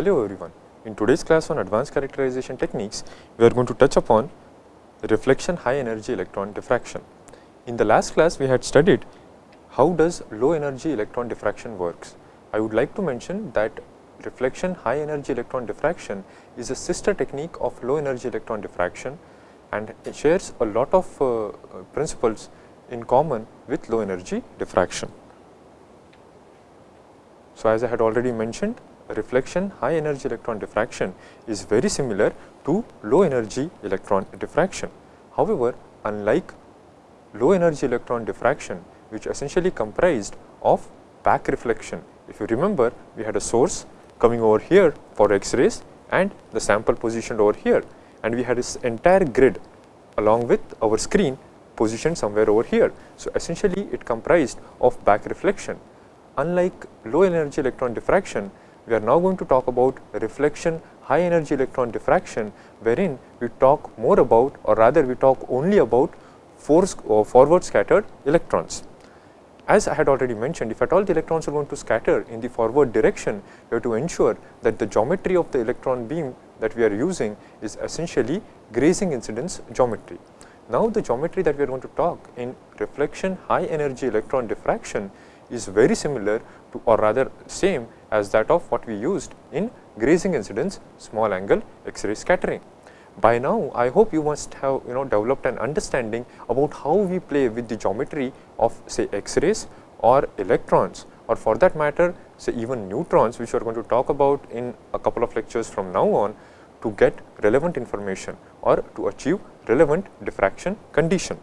Hello everyone. In today's class on advanced characterization techniques, we are going to touch upon reflection high energy electron diffraction. In the last class, we had studied how does low energy electron diffraction works. I would like to mention that reflection high energy electron diffraction is a sister technique of low energy electron diffraction and it shares a lot of uh, principles in common with low energy diffraction. So, as I had already mentioned reflection high energy electron diffraction is very similar to low energy electron diffraction. However, unlike low energy electron diffraction which essentially comprised of back reflection. If you remember we had a source coming over here for X-rays and the sample positioned over here and we had this entire grid along with our screen positioned somewhere over here. So, essentially it comprised of back reflection. Unlike low energy electron diffraction, we are now going to talk about reflection high energy electron diffraction wherein we talk more about or rather we talk only about force or uh, forward scattered electrons. As I had already mentioned if at all the electrons are going to scatter in the forward direction we have to ensure that the geometry of the electron beam that we are using is essentially grazing incidence geometry. Now, the geometry that we are going to talk in reflection high energy electron diffraction is very similar to or rather same as that of what we used in grazing incidence small angle X-ray scattering. By now, I hope you must have you know developed an understanding about how we play with the geometry of say X-rays or electrons or for that matter say even neutrons which we are going to talk about in a couple of lectures from now on to get relevant information or to achieve relevant diffraction condition.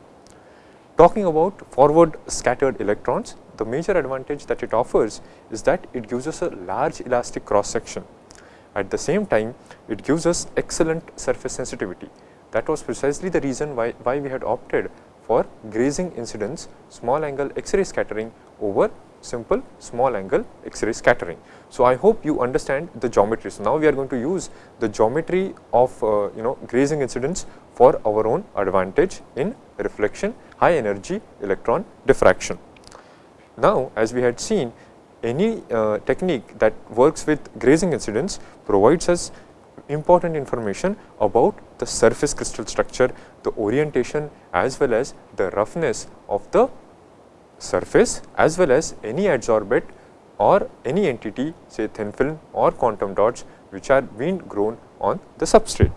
Talking about forward scattered electrons, the major advantage that it offers is that it gives us a large elastic cross section. At the same time, it gives us excellent surface sensitivity. That was precisely the reason why, why we had opted for grazing incidence small angle X-ray scattering over simple small angle X-ray scattering. So, I hope you understand the geometry. So, now we are going to use the geometry of uh, you know grazing incidence for our own advantage in reflection high energy electron diffraction. Now, as we had seen any uh, technique that works with grazing incidence provides us important information about the surface crystal structure, the orientation as well as the roughness of the surface as well as any adsorbate or any entity say thin film or quantum dots which are being grown on the substrate.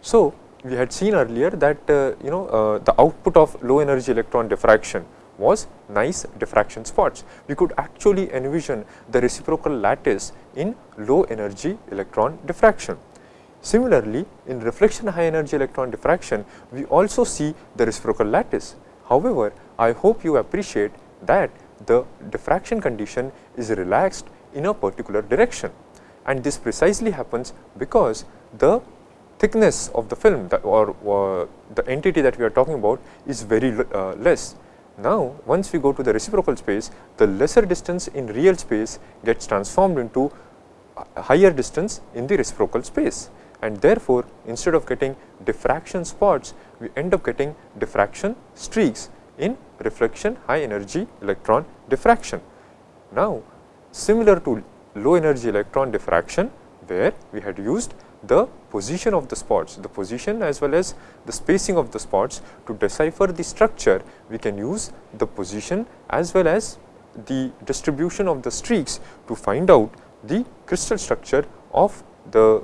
So, we had seen earlier that uh, you know uh, the output of low energy electron diffraction was nice diffraction spots. We could actually envision the reciprocal lattice in low energy electron diffraction. Similarly, in reflection high energy electron diffraction, we also see the reciprocal lattice. However, I hope you appreciate that the diffraction condition is relaxed in a particular direction and this precisely happens because the thickness of the film or, or, the entity that we are talking about is very uh, less now, once we go to the reciprocal space, the lesser distance in real space gets transformed into higher distance in the reciprocal space and therefore, instead of getting diffraction spots, we end up getting diffraction streaks in reflection high energy electron diffraction. Now, similar to low energy electron diffraction where we had used the position of the spots, the position as well as the spacing of the spots to decipher the structure, we can use the position as well as the distribution of the streaks to find out the crystal structure of the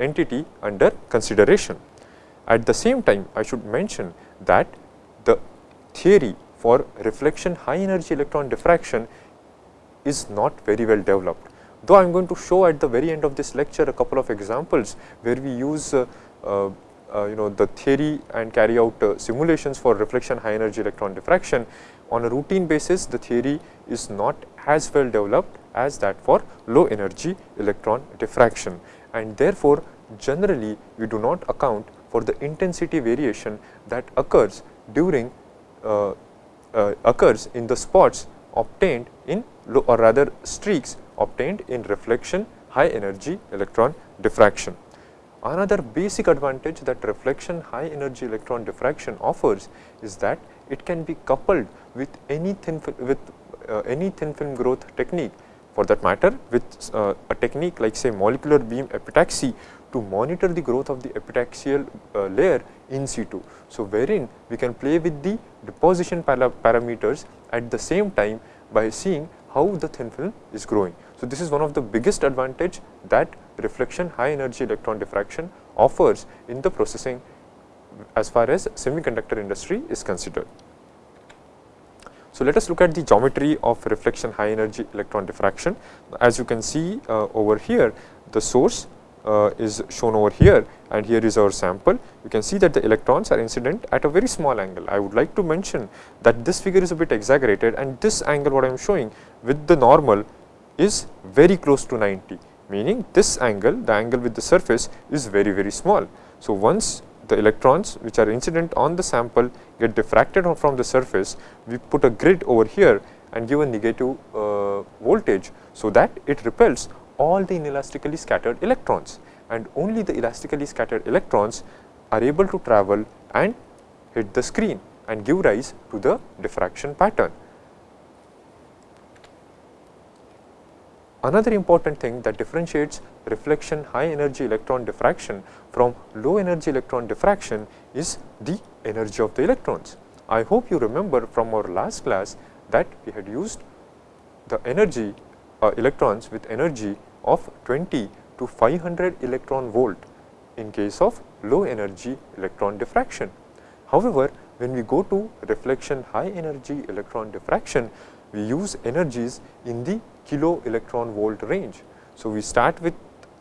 entity under consideration. At the same time, I should mention that the theory for reflection high energy electron diffraction is not very well developed though I am going to show at the very end of this lecture a couple of examples where we use uh, uh, you know the theory and carry out uh, simulations for reflection high energy electron diffraction. On a routine basis the theory is not as well developed as that for low energy electron diffraction. And therefore generally we do not account for the intensity variation that occurs during uh, uh, occurs in the spots obtained in low or rather streaks obtained in reflection high energy electron diffraction. Another basic advantage that reflection high energy electron diffraction offers is that it can be coupled with any thin with uh, any thin film growth technique for that matter with uh, a technique like say molecular beam epitaxy to monitor the growth of the epitaxial uh, layer in situ. So, wherein we can play with the deposition para parameters at the same time by seeing how the thin film is growing. So, this is one of the biggest advantage that reflection high energy electron diffraction offers in the processing as far as semiconductor industry is considered. So, let us look at the geometry of reflection high energy electron diffraction. As you can see uh, over here, the source uh, is shown over here and here is our sample. You can see that the electrons are incident at a very small angle. I would like to mention that this figure is a bit exaggerated and this angle what I am showing with the normal is very close to 90 meaning this angle the angle with the surface is very very small. So, once the electrons which are incident on the sample get diffracted from the surface, we put a grid over here and give a negative uh, voltage. So, that it repels all the inelastically scattered electrons and only the elastically scattered electrons are able to travel and hit the screen and give rise to the diffraction pattern. Another important thing that differentiates reflection high energy electron diffraction from low energy electron diffraction is the energy of the electrons. I hope you remember from our last class that we had used the energy uh, electrons with energy of 20 to 500 electron volt in case of low energy electron diffraction. However, when we go to reflection high energy electron diffraction, we use energies in the kilo electron volt range. So, we start with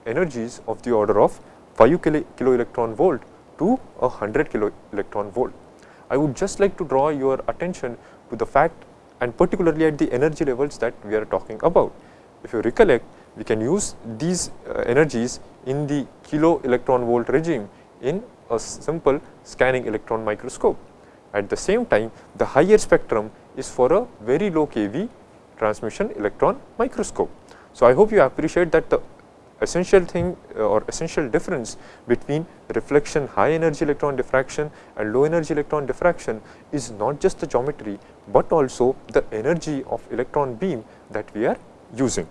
energies of the order of 5 kilo, electron volt to a 100 kilo electron volt. I would just like to draw your attention to the fact and particularly at the energy levels that we are talking about. If you recollect, we can use these uh, energies in the kilo electron volt regime in a simple scanning electron microscope. At the same time, the higher spectrum is for a very low kV transmission electron microscope. So, I hope you appreciate that the essential thing uh, or essential difference between reflection high energy electron diffraction and low energy electron diffraction is not just the geometry, but also the energy of electron beam that we are using.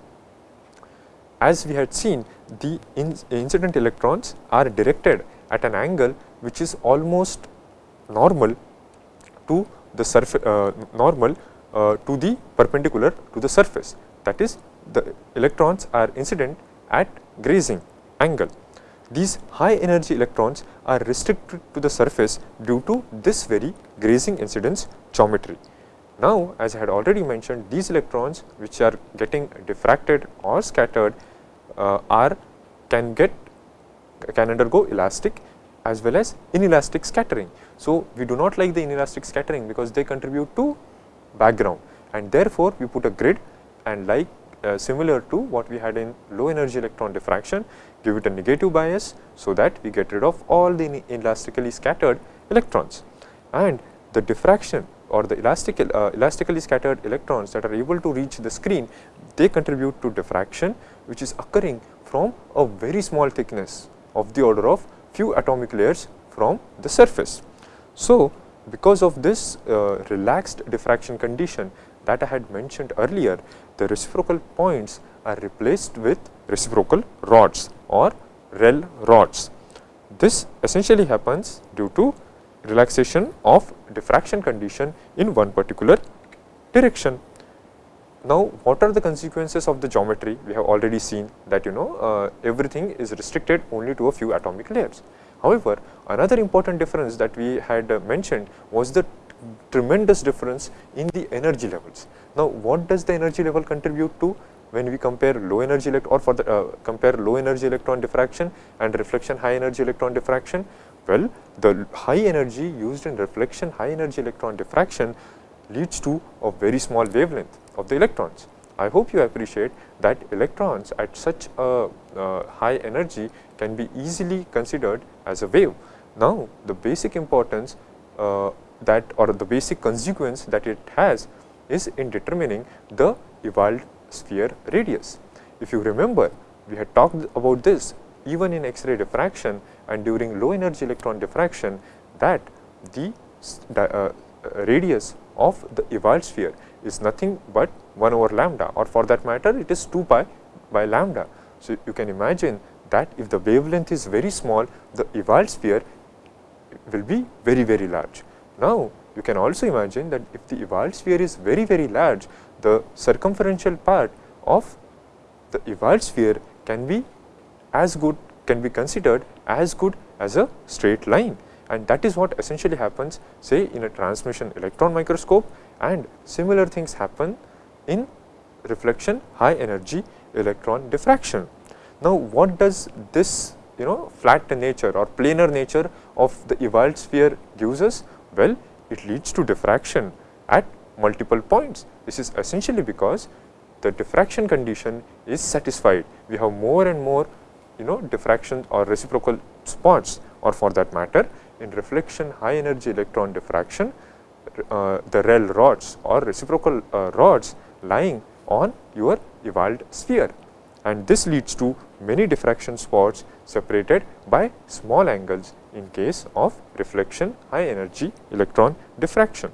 As we had seen the in incident electrons are directed at an angle which is almost normal to the surface uh, normal to the perpendicular to the surface that is the electrons are incident at grazing angle. These high energy electrons are restricted to the surface due to this very grazing incidence geometry. Now, as I had already mentioned these electrons which are getting diffracted or scattered uh, are can get can undergo elastic as well as inelastic scattering. So, we do not like the inelastic scattering because they contribute to background and therefore, we put a grid and like uh, similar to what we had in low energy electron diffraction, give it a negative bias, so that we get rid of all the elastically scattered electrons. And the diffraction or the elastic, uh, elastically scattered electrons that are able to reach the screen, they contribute to diffraction which is occurring from a very small thickness of the order of few atomic layers from the surface. So, because of this uh, relaxed diffraction condition that I had mentioned earlier, the reciprocal points are replaced with reciprocal rods or REL rods. This essentially happens due to relaxation of diffraction condition in one particular direction. Now, what are the consequences of the geometry? We have already seen that you know uh, everything is restricted only to a few atomic layers. However, another important difference that we had uh, mentioned was the tremendous difference in the energy levels. Now, what does the energy level contribute to when we compare low energy or for the uh, compare low energy electron diffraction and reflection high energy electron diffraction? Well, the high energy used in reflection high energy electron diffraction leads to a very small wavelength of the electrons. I hope you appreciate that electrons at such a uh, high energy can be easily considered as a wave. Now, the basic importance uh, that or the basic consequence that it has is in determining the Ewald sphere radius. If you remember, we had talked about this even in X-ray diffraction and during low energy electron diffraction that the uh, radius of the Ewald sphere is nothing but 1 over lambda or for that matter it is 2 pi by lambda. So, you can imagine that if the wavelength is very small the Ewald sphere will be very very large. Now, you can also imagine that if the Ewald sphere is very very large the circumferential part of the Ewald sphere can be as good can be considered as good as a straight line and that is what essentially happens say in a transmission electron microscope and similar things happen in reflection high energy electron diffraction. Now, what does this you know flat nature or planar nature of the Ewald sphere gives us? Well, it leads to diffraction at multiple points. This is essentially because the diffraction condition is satisfied. We have more and more you know diffraction or reciprocal spots or for that matter in reflection high energy electron diffraction uh, the REL rods or reciprocal uh, rods lying on your Ewald sphere and this leads to many diffraction spots separated by small angles in case of reflection high energy electron diffraction.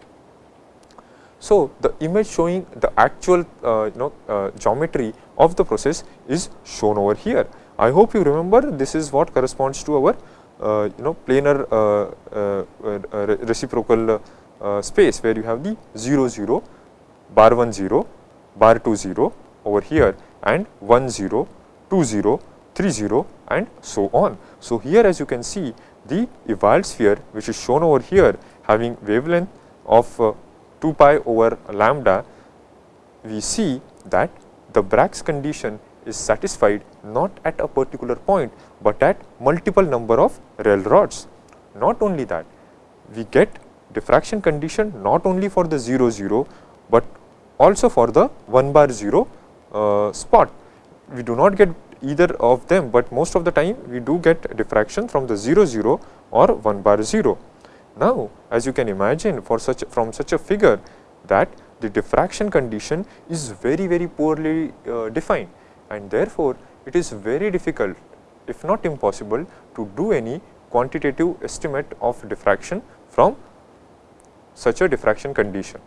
So, the image showing the actual uh, you know uh, geometry of the process is shown over here. I hope you remember this is what corresponds to our uh, you know planar uh, uh, uh, reciprocal space where you have the 0 0 bar 1 0 bar 2 0 over here and 1 0 2 0 3 0 and so on. So, here as you can see the Ewald sphere which is shown over here having wavelength of 2 pi over lambda we see that the Bragg's condition is satisfied not at a particular point, but at multiple number of REL rods. Not only that, we get diffraction condition not only for the 0 0, but also for the 1 bar 0 uh, spot. We do not get either of them, but most of the time we do get diffraction from the 0 0 or 1 bar 0. Now, as you can imagine for such from such a figure that the diffraction condition is very very poorly uh, defined and therefore, it is very difficult if not impossible to do any quantitative estimate of diffraction from such a diffraction condition.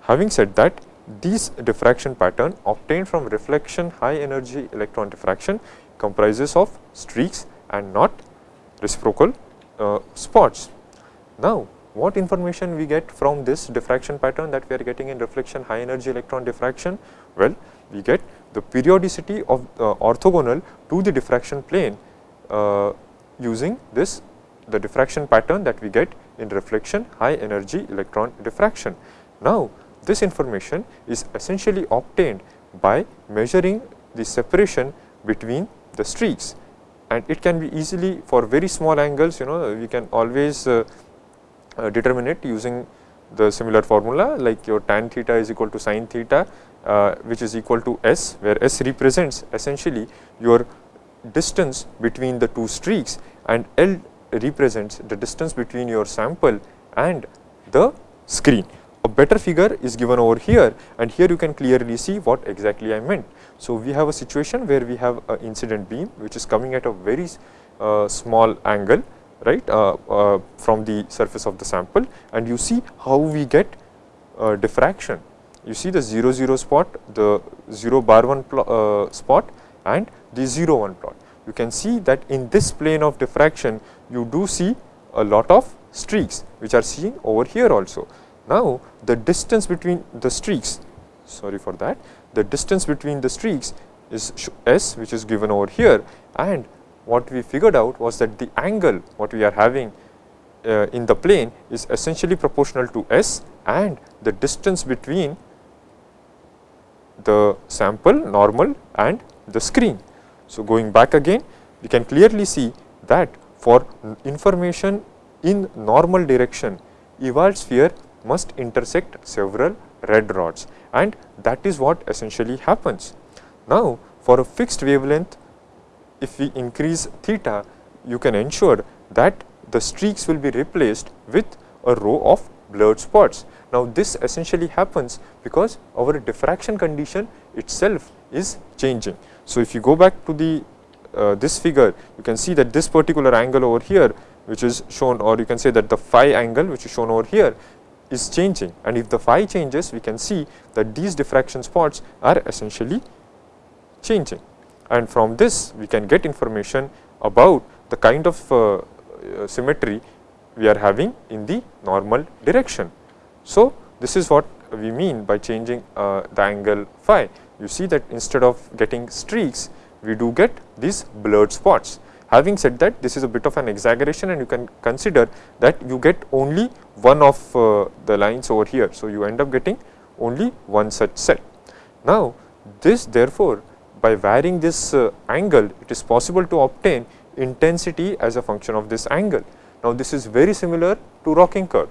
Having said that, these diffraction pattern obtained from reflection high energy electron diffraction comprises of streaks and not reciprocal uh, spots. Now, what information we get from this diffraction pattern that we are getting in reflection high energy electron diffraction? Well, we get the periodicity of uh, orthogonal to the diffraction plane uh, using this the diffraction pattern that we get in reflection high energy electron diffraction. Now, this information is essentially obtained by measuring the separation between the streaks and it can be easily for very small angles you know we can always uh, uh, determine it using the similar formula like your tan theta is equal to sin theta uh, which is equal to s where s represents essentially your distance between the two streaks and L represents the distance between your sample and the screen. A better figure is given over here and here you can clearly see what exactly I meant. So, we have a situation where we have an incident beam which is coming at a very uh, small angle right uh, uh, from the surface of the sample and you see how we get diffraction you see the 0 0 spot, the 0 bar 1 uh, spot and the 0 1 plot. You can see that in this plane of diffraction you do see a lot of streaks which are seen over here also. Now, the distance between the streaks sorry for that the distance between the streaks is s which is given over here and what we figured out was that the angle what we are having uh, in the plane is essentially proportional to s and the distance between the sample normal and the screen. So, going back again we can clearly see that for information in normal direction Ewald sphere must intersect several REL rods and that is what essentially happens. Now, for a fixed wavelength if we increase theta you can ensure that the streaks will be replaced with a row of blurred spots now, this essentially happens because our diffraction condition itself is changing. So, if you go back to the uh, this figure, you can see that this particular angle over here which is shown or you can say that the phi angle which is shown over here is changing and if the phi changes we can see that these diffraction spots are essentially changing and from this we can get information about the kind of uh, uh, symmetry we are having in the normal direction. So, this is what we mean by changing uh, the angle phi. You see that instead of getting streaks, we do get these blurred spots. Having said that, this is a bit of an exaggeration and you can consider that you get only one of uh, the lines over here. So, you end up getting only one such set. Now, this therefore, by varying this uh, angle, it is possible to obtain intensity as a function of this angle. Now, this is very similar to rocking curve.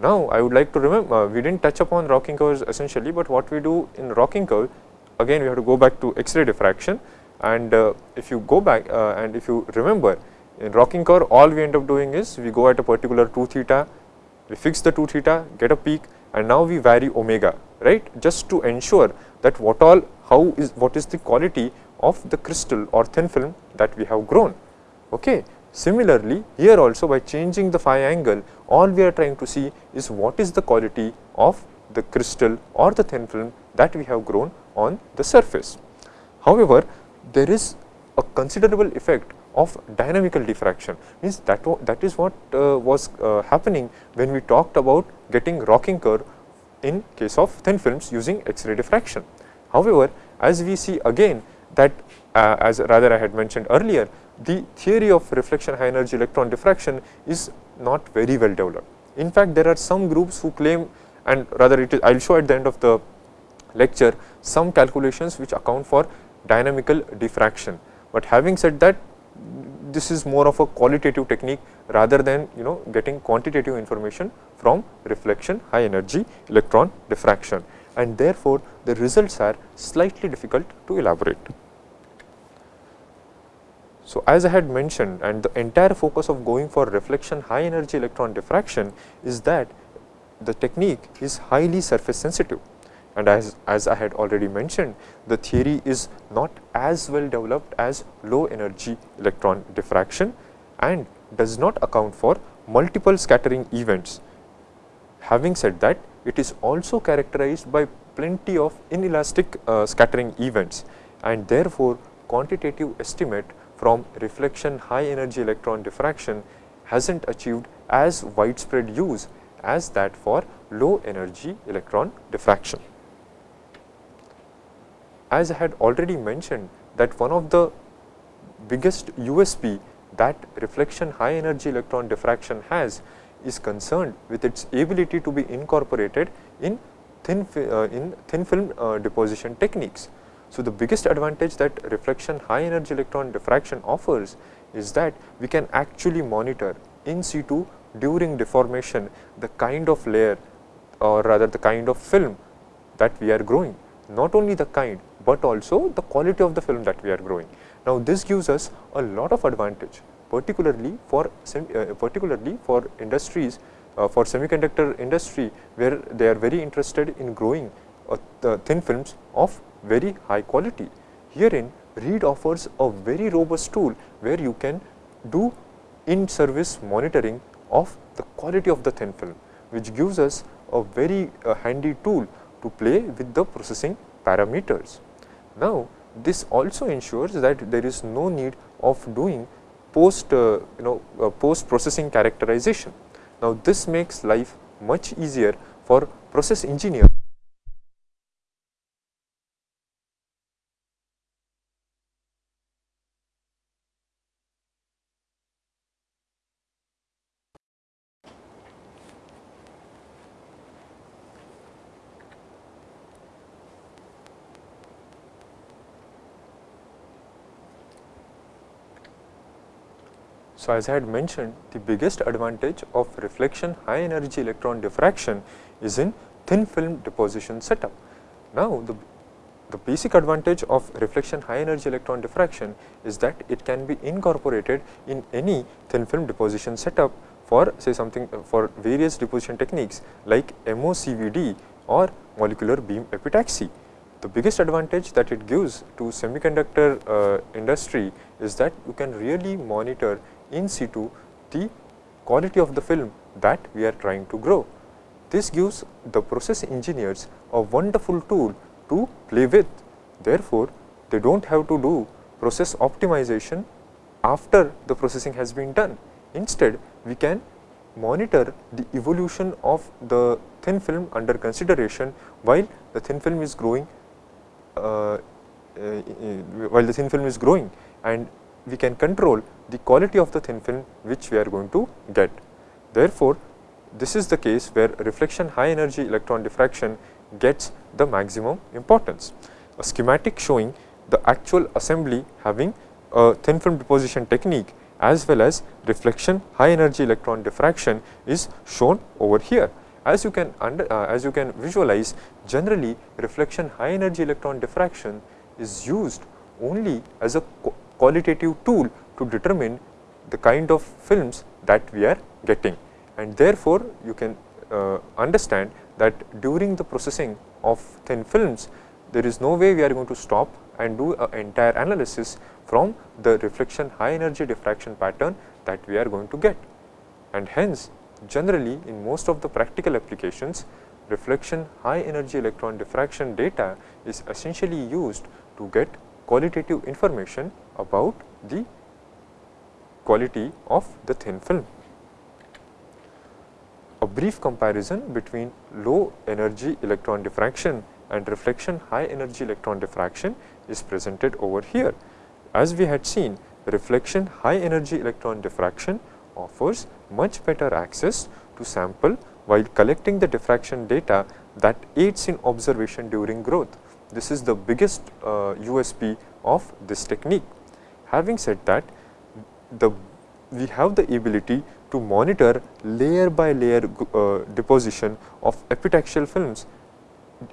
Now, I would like to remember, uh, we did not touch upon rocking curves essentially, but what we do in rocking curve, again we have to go back to X-ray diffraction and uh, if you go back uh, and if you remember in rocking curve all we end up doing is we go at a particular 2 theta, we fix the 2 theta, get a peak and now we vary omega right just to ensure that what all how is what is the quality of the crystal or thin film that we have grown. Okay. Similarly, here also by changing the phi angle all we are trying to see is what is the quality of the crystal or the thin film that we have grown on the surface. However, there is a considerable effect of dynamical diffraction means that that is what uh, was uh, happening when we talked about getting rocking curve in case of thin films using X-ray diffraction. However, as we see again that uh, as rather I had mentioned earlier the theory of reflection high energy electron diffraction is not very well developed. In fact, there are some groups who claim and rather it is I will show at the end of the lecture some calculations which account for dynamical diffraction. But having said that this is more of a qualitative technique rather than you know getting quantitative information from reflection high energy electron diffraction and therefore, the results are slightly difficult to elaborate. So, as I had mentioned and the entire focus of going for reflection high energy electron diffraction is that the technique is highly surface sensitive and as, as I had already mentioned the theory is not as well developed as low energy electron diffraction and does not account for multiple scattering events. Having said that it is also characterized by plenty of inelastic uh, scattering events and therefore quantitative estimate from reflection high energy electron diffraction hasn't achieved as widespread use as that for low energy electron diffraction as I had already mentioned that one of the biggest USP that reflection high energy electron diffraction has is concerned with its ability to be incorporated in thin, uh, in thin film uh, deposition techniques. So, the biggest advantage that reflection high energy electron diffraction offers is that we can actually monitor in situ during deformation the kind of layer or rather the kind of film that we are growing. Not only the kind, but also the quality of the film that we are growing. Now, this gives us a lot of advantage particularly for uh, particularly for industries uh, for semiconductor industry where they are very interested in growing uh, thin films of very high quality. Herein RHEED offers a very robust tool where you can do in service monitoring of the quality of the thin film which gives us a very uh, handy tool to play with the processing parameters. Now, this also ensures that there is no need of doing post uh, you know uh, post processing characterization. Now, this makes life much easier for process engineers As I had mentioned the biggest advantage of reflection high energy electron diffraction is in thin film deposition setup. Now, the, the basic advantage of reflection high energy electron diffraction is that it can be incorporated in any thin film deposition setup for say something uh, for various deposition techniques like MOCVD or molecular beam epitaxy. The biggest advantage that it gives to semiconductor uh, industry is that you can really monitor in situ the quality of the film that we are trying to grow. this gives the process engineers a wonderful tool to play with. Therefore, they do not have to do process optimization after the processing has been done. Instead, we can monitor the evolution of the thin film under consideration while the thin film is growing uh, uh, while the thin film is growing and we can control the quality of the thin film which we are going to get. Therefore, this is the case where reflection high energy electron diffraction gets the maximum importance. A schematic showing the actual assembly having a thin film deposition technique as well as reflection high energy electron diffraction is shown over here. As you can under, uh, as you can visualize generally reflection high energy electron diffraction is used only as a qualitative tool to determine the kind of films that we are getting and therefore, you can uh, understand that during the processing of thin films there is no way we are going to stop and do an entire analysis from the reflection high energy diffraction pattern that we are going to get. And hence, generally in most of the practical applications, reflection high energy electron diffraction data is essentially used to get qualitative information about the quality of the thin film. A brief comparison between low energy electron diffraction and reflection high energy electron diffraction is presented over here. As we had seen, reflection high energy electron diffraction offers much better access to sample while collecting the diffraction data that aids in observation during growth. This is the biggest uh, USP of this technique. Having said that, the we have the ability to monitor layer by layer uh, deposition of epitaxial films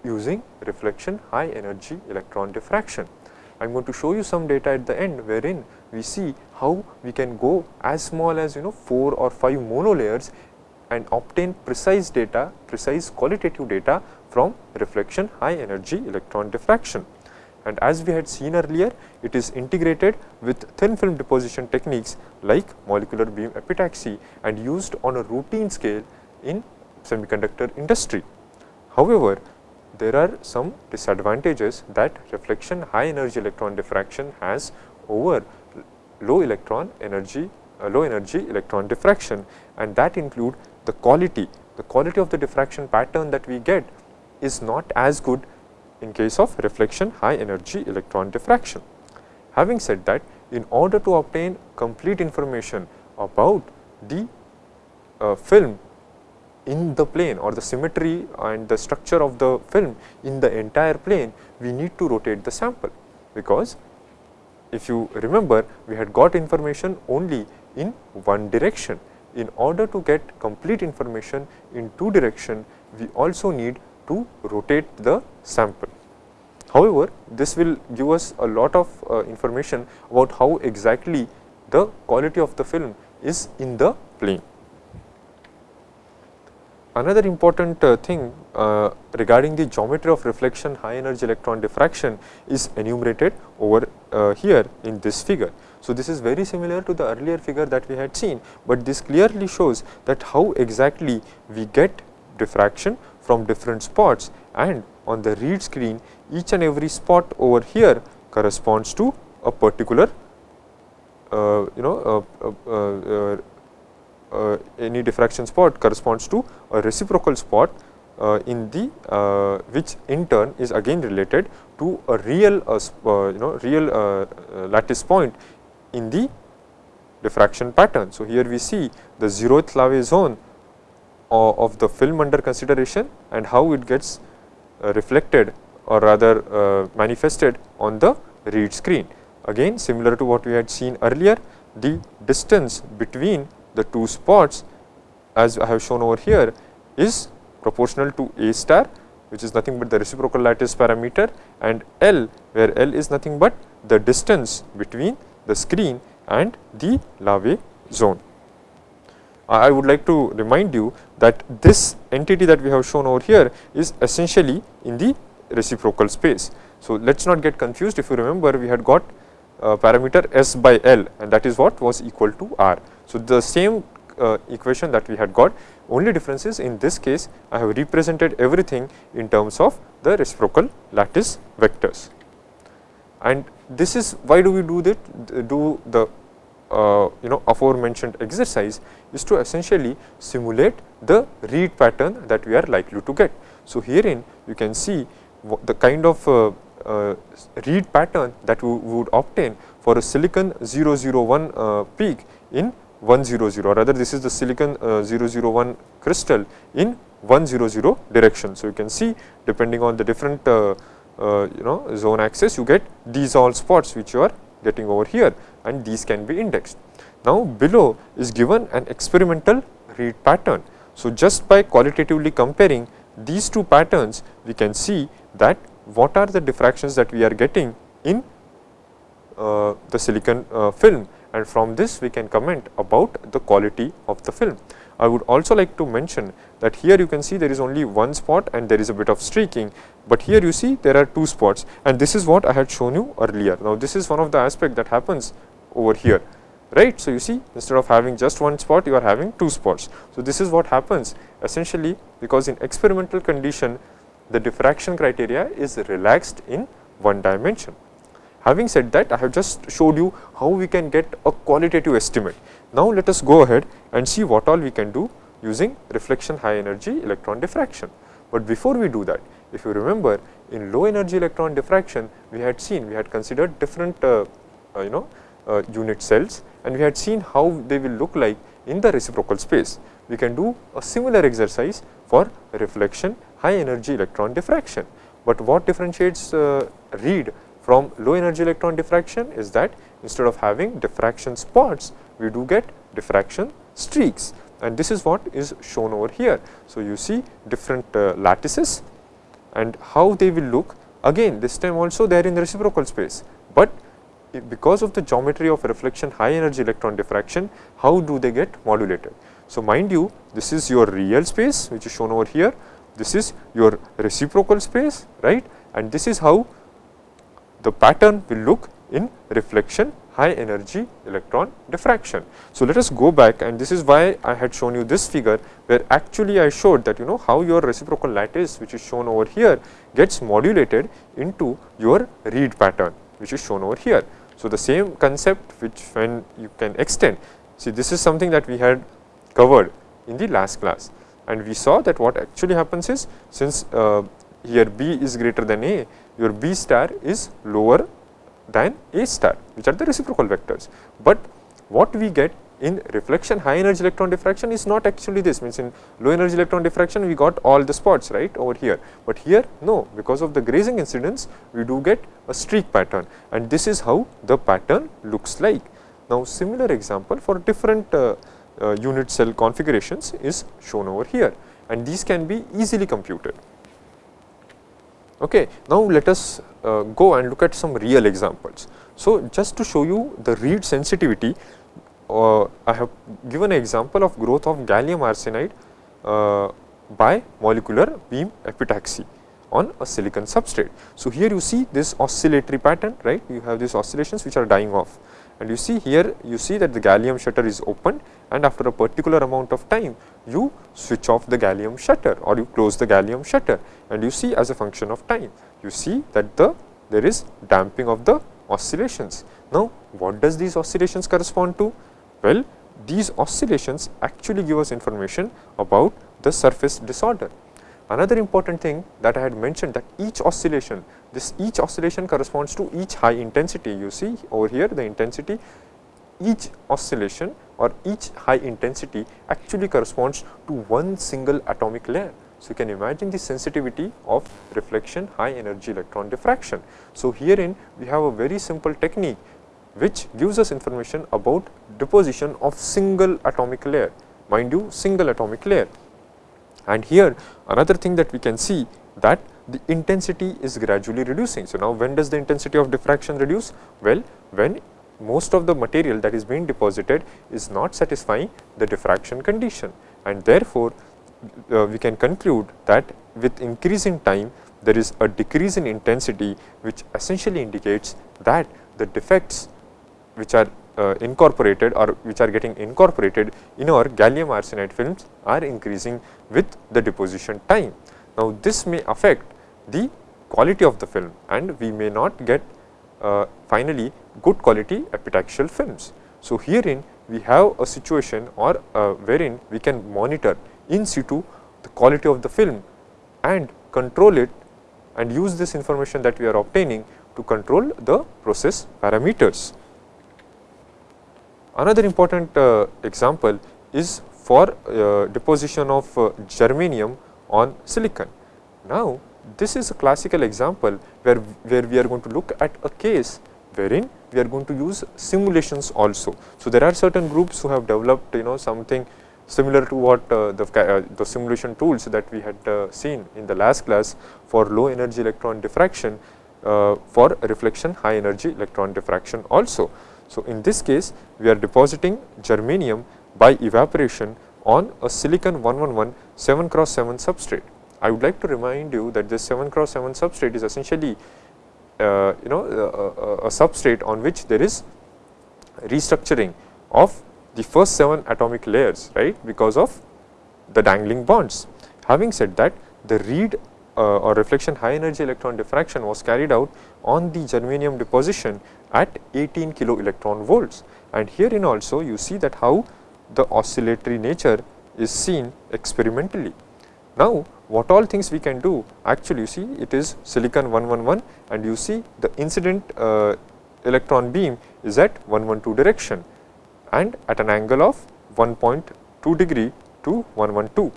using reflection high energy electron diffraction. I am going to show you some data at the end wherein we see how we can go as small as you know 4 or 5 monolayers and obtain precise data, precise qualitative data from reflection high energy electron diffraction. And as we had seen earlier, it is integrated with thin film deposition techniques like molecular beam epitaxy and used on a routine scale in semiconductor industry. However, there are some disadvantages that reflection high energy electron diffraction has over low electron energy uh, low energy electron diffraction and that include the quality the quality of the diffraction pattern that we get is not as good in case of reflection high energy electron diffraction. Having said that, in order to obtain complete information about the uh, film in the plane or the symmetry and the structure of the film in the entire plane, we need to rotate the sample because if you remember we had got information only in one direction. In order to get complete information in two direction, we also need to rotate the sample. However, this will give us a lot of uh, information about how exactly the quality of the film is in the plane. Another important uh, thing uh, regarding the geometry of reflection high energy electron diffraction is enumerated over uh, here in this figure. So, this is very similar to the earlier figure that we had seen, but this clearly shows that how exactly we get diffraction from different spots and on the RHEED screen each and every spot over here corresponds to a particular uh, you know uh, uh, uh, any diffraction spot corresponds to a reciprocal spot uh, in the uh, which in turn is again related to a real you know real lattice point in the diffraction pattern. So, here we see the zeroth Laue zone of the film under consideration and how it gets reflected or rather uh, manifested on the RHEED screen. Again similar to what we had seen earlier, the distance between the two spots as I have shown over here is proportional to A star which is nothing but the reciprocal lattice parameter and L where L is nothing but the distance between the screen and the Laue zone. I would like to remind you that this entity that we have shown over here is essentially in the reciprocal space. So, let us not get confused if you remember we had got parameter S by L and that is what was equal to R. So, the same uh, equation that we had got only difference is in this case I have represented everything in terms of the reciprocal lattice vectors. And this is why do we do that do the uh, you know aforementioned exercise is to essentially simulate the RHEED pattern that we are likely to get. So, herein you can see the kind of uh, uh, RHEED pattern that we would obtain for a silicon 001 uh, peak in 100 rather this is the silicon uh, 001 crystal in 100 direction. So, you can see depending on the different you know zone axis you get these all spots which you are getting over here and these can be indexed. Now, below is given an experimental RHEED pattern. So, just by qualitatively comparing these two patterns we can see that what are the diffractions that we are getting in uh, the silicon uh, film and from this we can comment about the quality of the film. I would also like to mention that here you can see there is only one spot and there is a bit of streaking, but here you see there are two spots and this is what I had shown you earlier. Now, this is one of the aspect that happens over here right. So, you see instead of having just one spot you are having two spots. So, this is what happens essentially because in experimental condition the diffraction criteria is relaxed in one dimension. Having said that I have just showed you how we can get a qualitative estimate. Now, let us go ahead and see what all we can do using reflection high energy electron diffraction. But before we do that if you remember in low energy electron diffraction we had seen we had considered different uh, uh, you know uh, unit cells and we had seen how they will look like in the reciprocal space. We can do a similar exercise for reflection high energy electron diffraction. But what differentiates uh, RHEED from low energy electron diffraction is that instead of having diffraction spots, we do get diffraction streaks. And this is what is shown over here. So, you see different uh, lattices and how they will look. Again this time also they are in the reciprocal space, but because of the geometry of reflection high energy electron diffraction, how do they get modulated. So, mind you this is your real space which is shown over here, this is your reciprocal space right? And this is how the pattern will look in reflection high energy electron diffraction. So, let us go back and this is why I had shown you this figure where actually I showed that you know how your reciprocal lattice which is shown over here gets modulated into your RHEED pattern which is shown over here. So, the same concept which when you can extend, see this is something that we had covered in the last class and we saw that what actually happens is since uh, here B is greater than A, your B star is lower than A star which are the reciprocal vectors. But what we get in reflection high energy electron diffraction is not actually this means in low energy electron diffraction we got all the spots right over here, but here no because of the grazing incidence we do get a streak pattern and this is how the pattern looks like. Now, similar example for different uh, uh, unit cell configurations is shown over here and these can be easily computed. Okay. Now, let us uh, go and look at some real examples. So, just to show you the RHEED sensitivity uh, I have given an example of growth of gallium arsenide uh, by molecular beam epitaxy on a silicon substrate. So, here you see this oscillatory pattern right you have these oscillations which are dying off and you see here you see that the gallium shutter is opened and after a particular amount of time you switch off the gallium shutter or you close the gallium shutter and you see as a function of time you see that the there is damping of the oscillations. Now, what does these oscillations correspond to? Well, these oscillations actually give us information about the surface disorder. Another important thing that I had mentioned that each oscillation, this each oscillation corresponds to each high intensity. You see over here the intensity, each oscillation or each high intensity actually corresponds to one single atomic layer. So, you can imagine the sensitivity of reflection high energy electron diffraction. So, herein we have a very simple technique which gives us information about deposition of single atomic layer, mind you single atomic layer. And here another thing that we can see that the intensity is gradually reducing. So, now when does the intensity of diffraction reduce? Well, when most of the material that is being deposited is not satisfying the diffraction condition and therefore, uh, we can conclude that with increasing time there is a decrease in intensity which essentially indicates that the defects which are uh, incorporated or which are getting incorporated in our gallium arsenide films are increasing with the deposition time. Now, this may affect the quality of the film and we may not get uh, finally good quality epitaxial films. So, herein we have a situation or uh, wherein we can monitor in situ the quality of the film and control it and use this information that we are obtaining to control the process parameters. Another important uh, example is for uh, deposition of uh, germanium on silicon. Now, this is a classical example where, where we are going to look at a case wherein we are going to use simulations also. So, there are certain groups who have developed you know something similar to what uh, the, uh, the simulation tools that we had uh, seen in the last class for low energy electron diffraction for reflection high energy electron diffraction also. So, in this case we are depositing germanium by evaporation on a silicon 111 7 cross 7 substrate. I would like to remind you that this 7 cross 7 substrate is essentially uh, you know uh, a substrate on which there is restructuring of the first 7 atomic layers right because of the dangling bonds. Having said that the RHEED uh, or reflection high energy electron diffraction was carried out on the germanium deposition at 18 kilo electron volts and herein also you see that how the oscillatory nature is seen experimentally. Now, what all things we can do actually you see it is silicon 111 and you see the incident uh, electron beam is at 112 direction and at an angle of 1.2 degree to 112.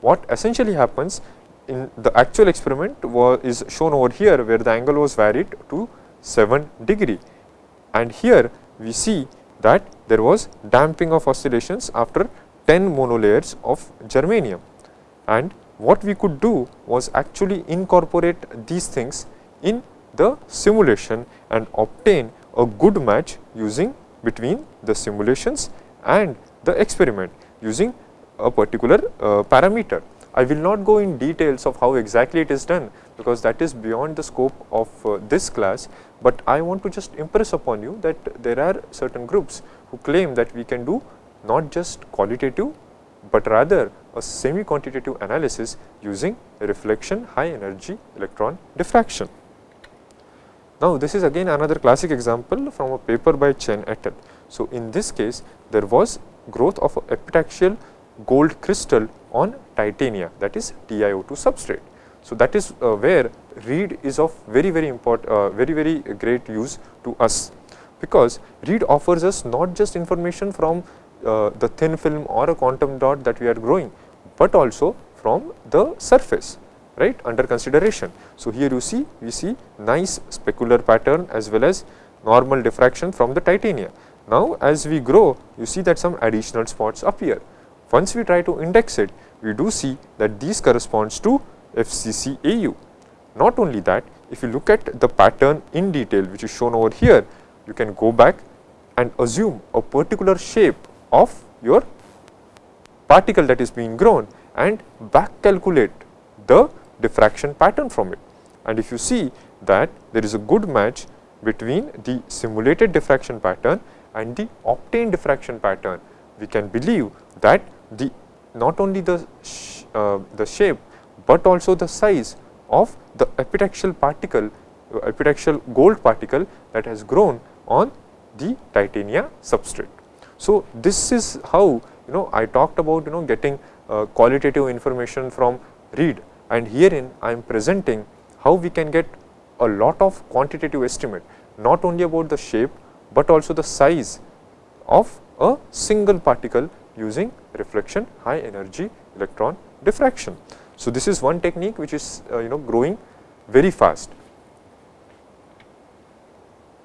What essentially happens in the actual experiment was is shown over here where the angle was varied to 7 degree and here we see that there was damping of oscillations after 10 monolayers of germanium and what we could do was actually incorporate these things in the simulation and obtain a good match using between the simulations and the experiment using a particular uh, parameter. I will not go in details of how exactly it is done because that is beyond the scope of uh, this class, but I want to just impress upon you that there are certain groups who claim that we can do not just qualitative, but rather a semi quantitative analysis using reflection high energy electron diffraction. Now, this is again another classic example from a paper by Chen et al. So, in this case there was growth of epitaxial gold crystal on titania that is TiO2 substrate. So, that is uh, where RHEED is of very very important uh, very very great use to us because RHEED offers us not just information from uh, the thin film or a quantum dot that we are growing, but also from the surface right under consideration. So, here you see we see nice specular pattern as well as normal diffraction from the titania. Now, as we grow you see that some additional spots appear. Once we try to index it we do see that these corresponds to FCC AU. Not only that if you look at the pattern in detail which is shown over here you can go back and assume a particular shape of your particle that is being grown and back calculate the diffraction pattern from it. And if you see that there is a good match between the simulated diffraction pattern and the obtained diffraction pattern, we can believe that the not only the sh uh, the shape, but also the size of the epitaxial particle uh, epitaxial gold particle that has grown on the titania substrate. So, this is how you know I talked about you know getting uh, qualitative information from RHEED and herein I am presenting how we can get a lot of quantitative estimate not only about the shape, but also the size of a single particle using reflection high energy electron diffraction. So, this is one technique which is uh, you know growing very fast.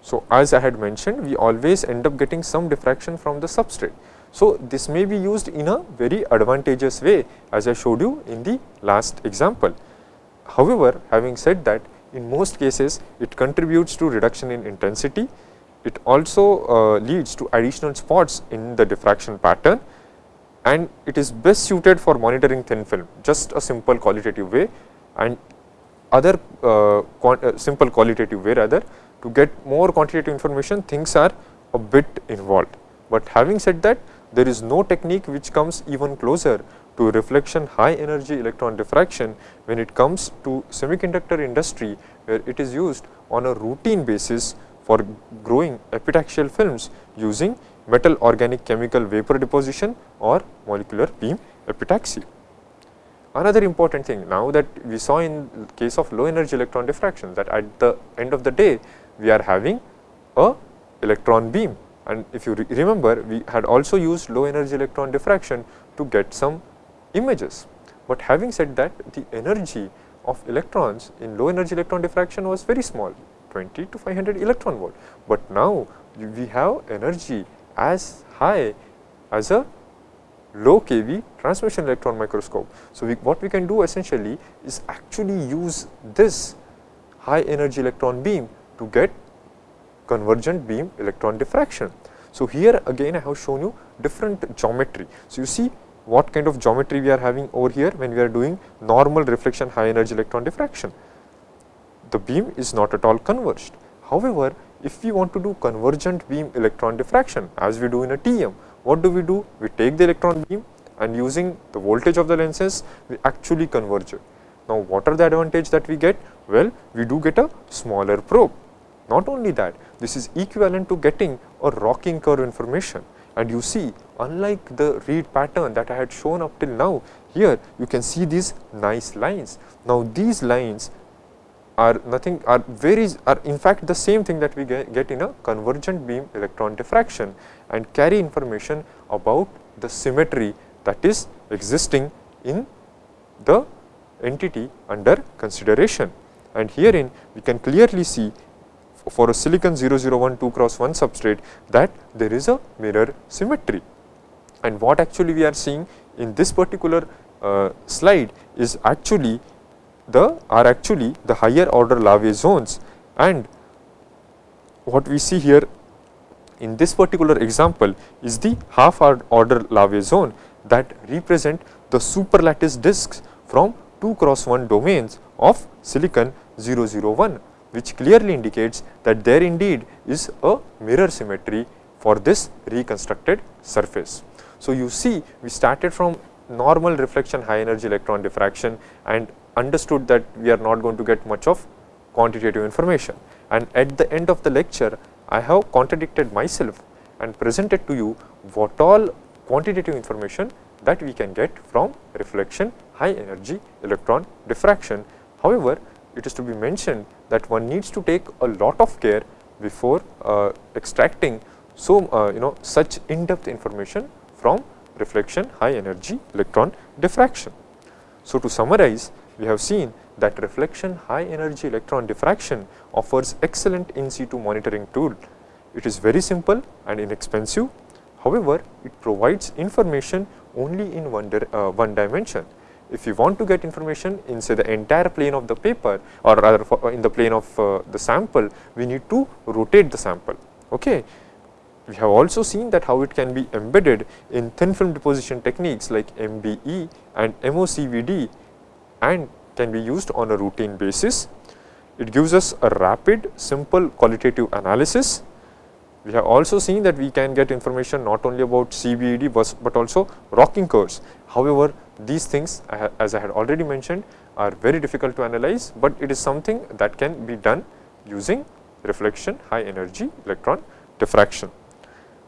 So, as I had mentioned we always end up getting some diffraction from the substrate. So, this may be used in a very advantageous way as I showed you in the last example. However, having said that in most cases it contributes to reduction in intensity, it also uh, leads to additional spots in the diffraction pattern and it is best suited for monitoring thin film just a simple qualitative way and other uh, uh, simple qualitative way rather to get more quantitative information things are a bit involved. But having said that there is no technique which comes even closer to reflection high energy electron diffraction when it comes to semiconductor industry where it is used on a routine basis for growing epitaxial films using metal organic chemical vapor deposition or molecular beam epitaxy. Another important thing now that we saw in case of low energy electron diffraction that at the end of the day we are having a electron beam and if you re remember we had also used low energy electron diffraction to get some images. But having said that the energy of electrons in low energy electron diffraction was very small 20 to 500 electron volt. But now we have energy as high as a low kV transmission electron microscope. So, we, what we can do essentially is actually use this high energy electron beam to get convergent beam electron diffraction. So, here again I have shown you different geometry. So, you see what kind of geometry we are having over here when we are doing normal reflection high energy electron diffraction. The beam is not at all converged. However, if we want to do convergent beam electron diffraction as we do in a TEM, what do we do? We take the electron beam and using the voltage of the lenses, we actually converge it. Now, what are the advantage that we get? Well, we do get a smaller probe. Not only that, this is equivalent to getting a rocking curve information. And you see, unlike the RHEED pattern that I had shown up till now, here you can see these nice lines. Now, these lines are nothing are very are in fact the same thing that we get, get in a convergent beam electron diffraction and carry information about the symmetry that is existing in the entity under consideration. And herein we can clearly see for a silicon 001 2 cross 1 substrate that there is a mirror symmetry. And what actually we are seeing in this particular uh, slide is actually the are actually the higher order Laue zones and what we see here in this particular example is the half order Laue zone that represent the superlattice disks from 2 cross 1 domains of silicon 001 which clearly indicates that there indeed is a mirror symmetry for this reconstructed surface. So, you see we started from normal reflection high energy electron diffraction and understood that we are not going to get much of quantitative information. And at the end of the lecture, I have contradicted myself and presented to you what all quantitative information that we can get from reflection high energy electron diffraction. However, it is to be mentioned that one needs to take a lot of care before uh, extracting so uh, you know such in depth information from reflection high energy electron diffraction. So, to summarize we have seen that reflection high energy electron diffraction offers excellent in situ monitoring tool. It is very simple and inexpensive. However, it provides information only in one, uh, one dimension. If you want to get information in say the entire plane of the paper or rather uh, in the plane of uh, the sample, we need to rotate the sample. Okay. We have also seen that how it can be embedded in thin film deposition techniques like MBE and MOCVD and can be used on a routine basis. It gives us a rapid, simple qualitative analysis. We have also seen that we can get information not only about CBED, but, but also rocking curves. However, these things as I had already mentioned are very difficult to analyze, but it is something that can be done using reflection high energy electron diffraction.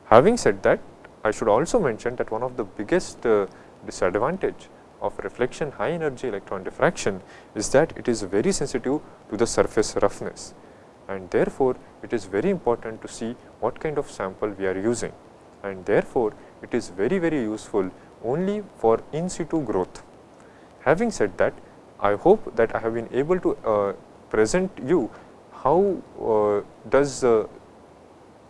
Having said that, I should also mention that one of the biggest uh, disadvantage of reflection high energy electron diffraction is that it is very sensitive to the surface roughness and therefore, it is very important to see what kind of sample we are using and therefore, it is very very useful only for in situ growth. Having said that, I hope that I have been able to uh, present you how uh, does uh,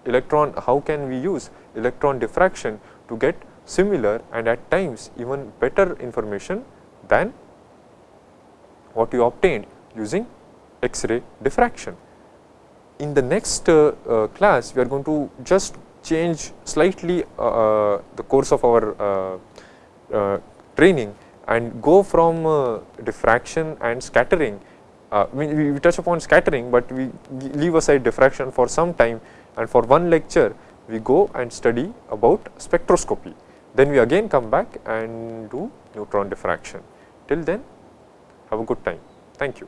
electron, how can we use electron diffraction to get similar and at times even better information than what you obtained using X-ray diffraction. In the next uh, uh, class, we are going to just change slightly uh, uh the course of our uh, uh, training and go from diffraction and scattering. we, we touch upon scattering, but we leave aside diffraction for some time and for one lecture we go and study about spectroscopy. Then we again come back and do neutron diffraction. Till then have a good time. Thank you.